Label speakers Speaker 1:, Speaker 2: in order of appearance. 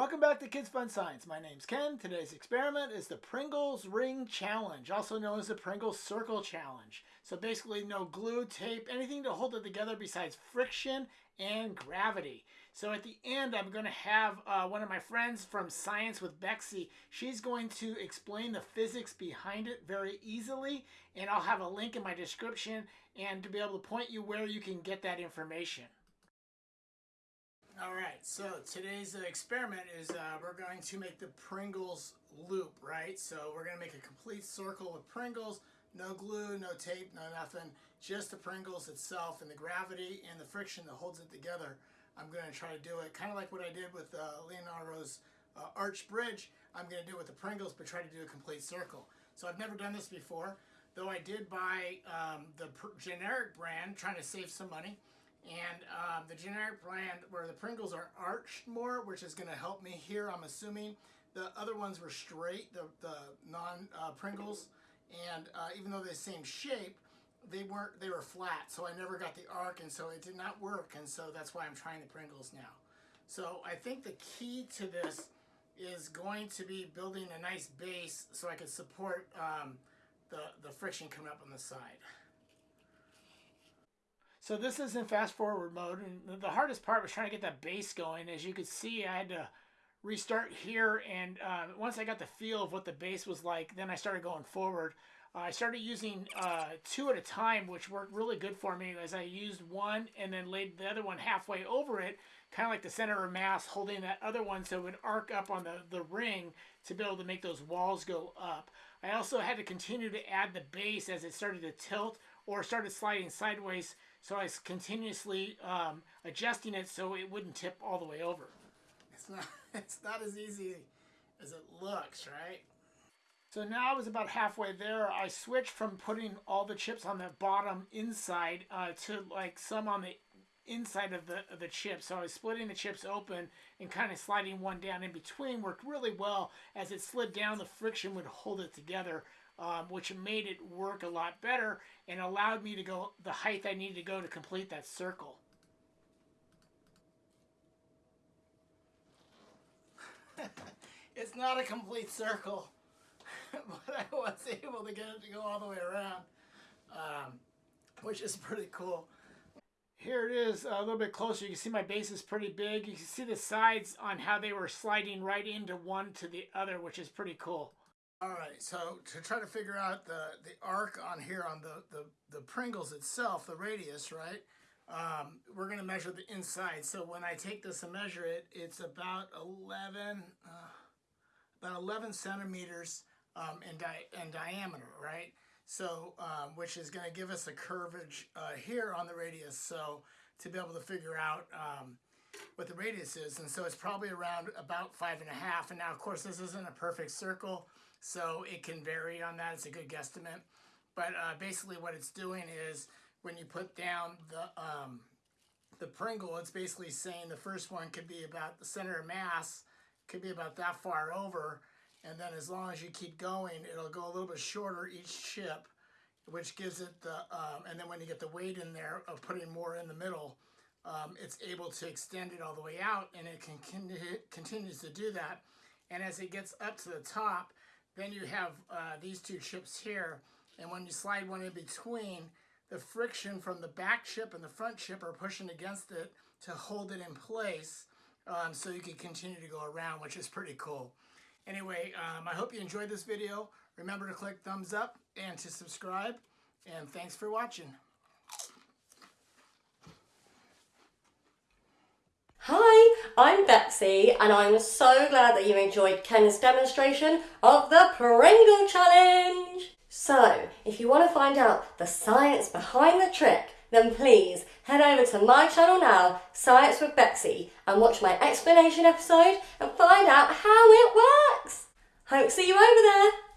Speaker 1: Welcome back to Kids Fun Science. My name's Ken. Today's experiment is the Pringles Ring Challenge, also known as the Pringles Circle Challenge. So basically no glue, tape, anything to hold it together besides friction and gravity. So at the end, I'm going to have uh, one of my friends from Science with Betsy. She's going to explain the physics behind it very easily, and I'll have a link in my description and to be able to point you where you can get that information. All right, so today's uh, experiment is uh, we're going to make the Pringles loop, right? So we're going to make a complete circle with Pringles, no glue, no tape, no nothing, just the Pringles itself and the gravity and the friction that holds it together. I'm going to try to do it kind of like what I did with uh, Leonardo's uh, Arch Bridge. I'm going to do it with the Pringles, but try to do a complete circle. So I've never done this before, though I did buy um, the generic brand, trying to save some money. And uh, the generic brand where the Pringles are arched more, which is going to help me here, I'm assuming. The other ones were straight, the, the non-Pringles. Uh, and uh, even though they're the same shape, they weren't, they were flat. So I never got the arc and so it did not work. And so that's why I'm trying the Pringles now. So I think the key to this is going to be building a nice base so I can support um, the, the friction coming up on the side. So this is in fast forward mode, and the hardest part was trying to get that base going. As you could see, I had to restart here, and uh, once I got the feel of what the base was like, then I started going forward. Uh, I started using uh, two at a time, which worked really good for me as I used one and then laid the other one halfway over it, kind of like the center of mass, holding that other one so it would arc up on the, the ring to be able to make those walls go up. I also had to continue to add the base as it started to tilt or started sliding sideways so I was continuously um, adjusting it so it wouldn't tip all the way over. It's not, it's not as easy as it looks, right? So now I was about halfway there. I switched from putting all the chips on the bottom inside uh, to like some on the inside of the, of the chip. So I was splitting the chips open and kind of sliding one down in between. Worked really well. As it slid down, the friction would hold it together um, which made it work a lot better and allowed me to go the height I needed to go to complete that circle. it's not a complete circle, but I was able to get it to go all the way around, um, which is pretty cool. Here it is a little bit closer. You can see my base is pretty big. You can see the sides on how they were sliding right into one to the other, which is pretty cool. All right, so to try to figure out the, the arc on here on the, the, the Pringles itself, the radius, right? Um, we're going to measure the inside. So when I take this and measure it, it's about 11, uh, about 11 centimeters um, in, di in diameter, right? So, um, which is going to give us a curvage uh, here on the radius. So to be able to figure out um, what the radius is. And so it's probably around about five and a half. And now, of course, this isn't a perfect circle. So it can vary on that. It's a good guesstimate. But uh, basically what it's doing is when you put down the, um, the Pringle, it's basically saying the first one could be about the center of mass, could be about that far over. And then as long as you keep going, it'll go a little bit shorter each chip, which gives it the, um, and then when you get the weight in there of putting more in the middle, um, it's able to extend it all the way out and it can continue, continues to do that. And as it gets up to the top, then you have uh, these two chips here, and when you slide one in between, the friction from the back chip and the front chip are pushing against it to hold it in place um, so you can continue to go around, which is pretty cool. Anyway, um, I hope you enjoyed this video. Remember to click thumbs up and to subscribe, and thanks for watching.
Speaker 2: Hi, I'm Betsy and I'm so glad that you enjoyed Ken's demonstration of the Pringle Challenge. So, if you want to find out the science behind the trick, then please head over to my channel now, Science with Betsy, and watch my explanation episode and find out how it works. Hope to see you over there.